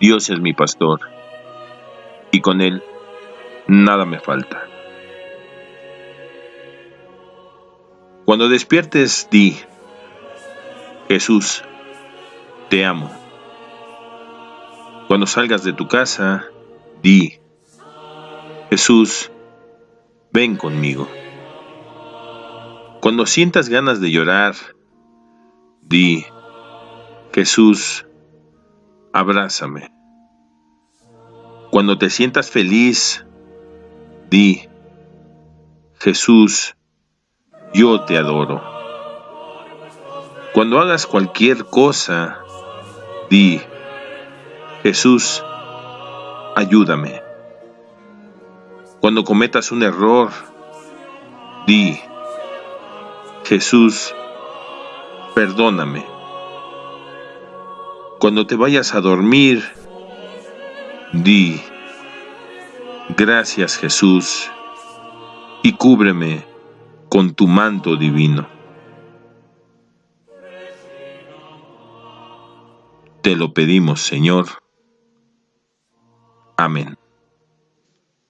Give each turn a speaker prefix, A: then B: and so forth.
A: Dios es mi pastor, y con Él nada me falta. Cuando despiertes, di, Jesús, te amo. Cuando salgas de tu casa, di, Jesús, ven conmigo. Cuando sientas ganas de llorar, di, Jesús, abrázame. Cuando te sientas feliz, di, Jesús, yo te adoro. Cuando hagas cualquier cosa, di, Jesús, ayúdame. Cuando cometas un error, di, Jesús, perdóname. Cuando te vayas a dormir, di, gracias Jesús, y cúbreme con tu manto divino. Te lo pedimos, Señor. Amén.